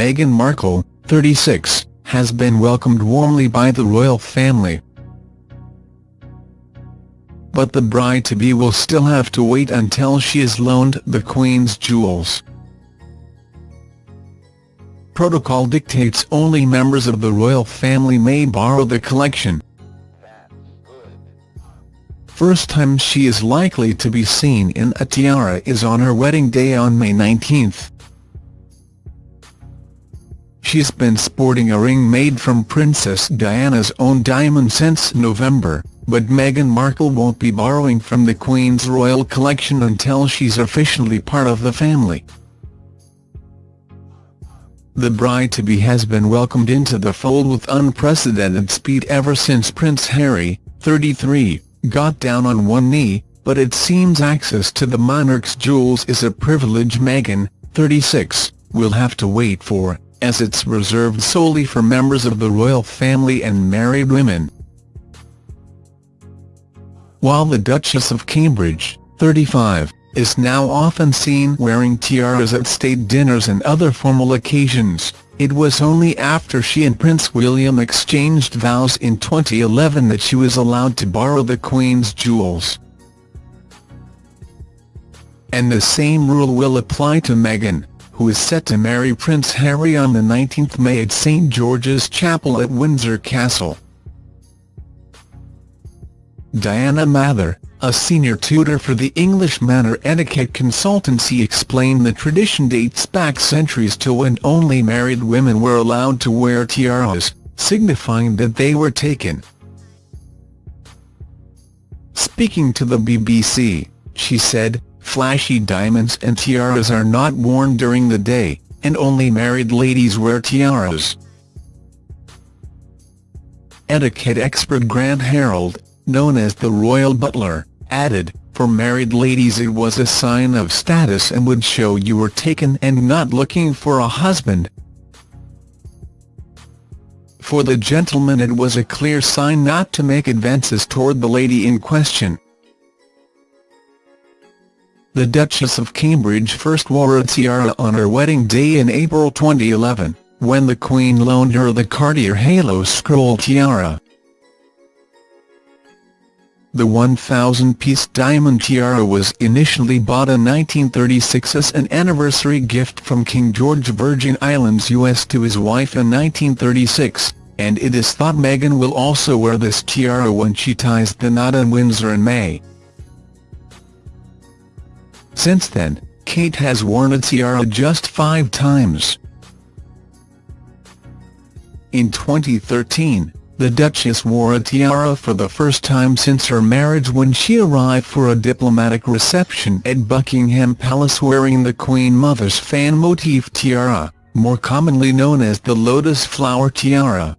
Meghan Markle, 36, has been welcomed warmly by the royal family. But the bride-to-be will still have to wait until she is loaned the Queen's jewels. Protocol dictates only members of the royal family may borrow the collection. First time she is likely to be seen in a tiara is on her wedding day on May 19. She's been sporting a ring made from Princess Diana's own diamond since November, but Meghan Markle won't be borrowing from the Queen's royal collection until she's officially part of the family. The bride-to-be has been welcomed into the fold with unprecedented speed ever since Prince Harry, 33, got down on one knee, but it seems access to the monarch's jewels is a privilege Meghan, 36, will have to wait for, as it's reserved solely for members of the royal family and married women. While the Duchess of Cambridge, 35, is now often seen wearing tiaras at state dinners and other formal occasions, it was only after she and Prince William exchanged vows in 2011 that she was allowed to borrow the Queen's jewels. And the same rule will apply to Meghan, who is set to marry Prince Harry on the 19th May at St George's Chapel at Windsor Castle. Diana Mather, a senior tutor for the English Manor etiquette consultancy explained the tradition dates back centuries to when only married women were allowed to wear tiaras, signifying that they were taken. Speaking to the BBC, she said, flashy diamonds and tiaras are not worn during the day, and only married ladies wear tiaras. Etiquette expert Grant Harold, known as the Royal Butler, added, for married ladies it was a sign of status and would show you were taken and not looking for a husband. For the gentleman it was a clear sign not to make advances toward the lady in question. The Duchess of Cambridge first wore a tiara on her wedding day in April 2011, when the Queen loaned her the Cartier Halo Scroll tiara. The 1,000-piece diamond tiara was initially bought in 1936 as an anniversary gift from King George Virgin Islands US to his wife in 1936, and it is thought Meghan will also wear this tiara when she ties the knot in Windsor in May. Since then, Kate has worn a tiara just five times. In 2013, the Duchess wore a tiara for the first time since her marriage when she arrived for a diplomatic reception at Buckingham Palace wearing the Queen Mother's fan motif tiara, more commonly known as the lotus flower tiara.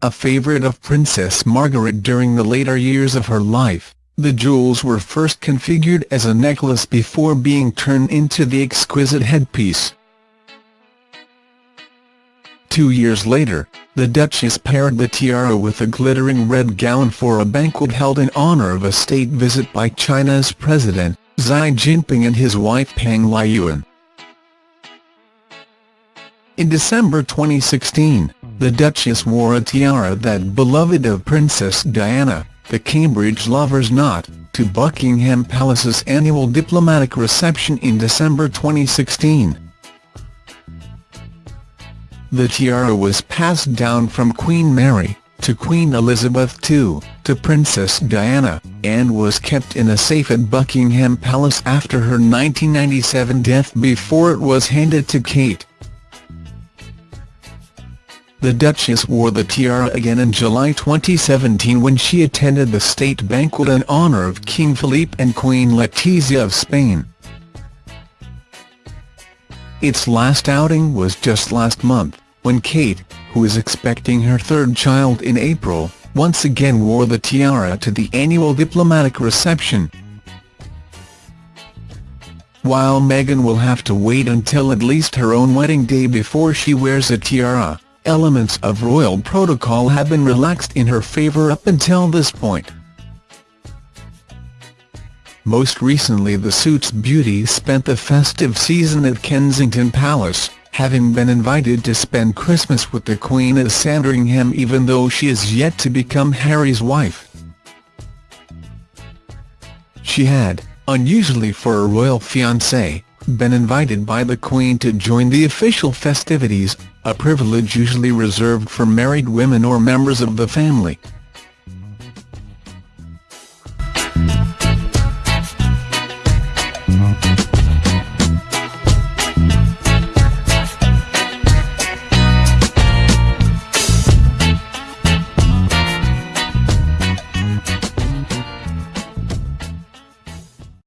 A favourite of Princess Margaret during the later years of her life, the jewels were first configured as a necklace before being turned into the exquisite headpiece. Two years later, the Duchess paired the tiara with a glittering red gown for a banquet held in honor of a state visit by China's President, Xi Jinping and his wife Peng Liyuan. In December 2016, the Duchess wore a tiara that beloved of Princess Diana, the Cambridge Lover's Knot, to Buckingham Palace's annual diplomatic reception in December 2016. The tiara was passed down from Queen Mary, to Queen Elizabeth II, to Princess Diana, and was kept in a safe at Buckingham Palace after her 1997 death before it was handed to Kate. The Duchess wore the tiara again in July 2017 when she attended the state banquet in honour of King Philippe and Queen Letizia of Spain. Its last outing was just last month when Kate, who is expecting her third child in April, once again wore the tiara to the annual diplomatic reception. While Meghan will have to wait until at least her own wedding day before she wears a tiara, elements of royal protocol have been relaxed in her favour up until this point. Most recently the Suits beauty spent the festive season at Kensington Palace, having been invited to spend Christmas with the Queen at Sandringham even though she is yet to become Harry's wife. She had, unusually for a royal fiancé, been invited by the Queen to join the official festivities, a privilege usually reserved for married women or members of the family.